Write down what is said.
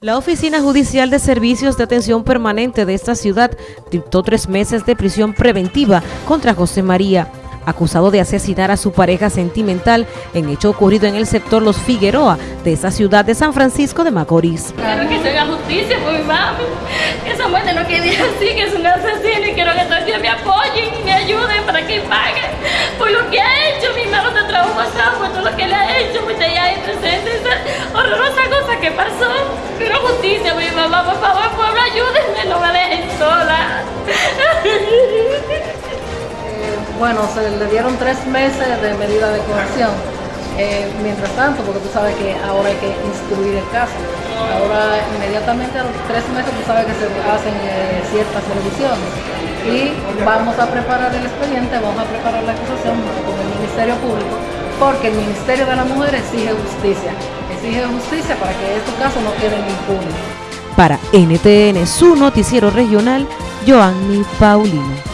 La Oficina Judicial de Servicios de Atención Permanente de esta ciudad dictó tres meses de prisión preventiva contra José María, acusado de asesinar a su pareja sentimental en hecho ocurrido en el sector Los Figueroa de esa ciudad de San Francisco de Macorís. Quiero que se haga justicia que esa muerte no quede así, que es un asesino mamá, por favor, pueblo, ayúdenme, no me dejen sola. Eh, bueno, se le dieron tres meses de medida de coerción. Eh, mientras tanto, porque tú sabes que ahora hay que instruir el caso. Ahora, inmediatamente a los tres meses, tú sabes que se hacen eh, ciertas revisiones. Y vamos a preparar el expediente, vamos a preparar la acusación con el Ministerio Público, porque el Ministerio de la Mujer exige justicia exige justicia para que estos casos no queden impunes. Para NTN, su noticiero regional, Joanny Paulino.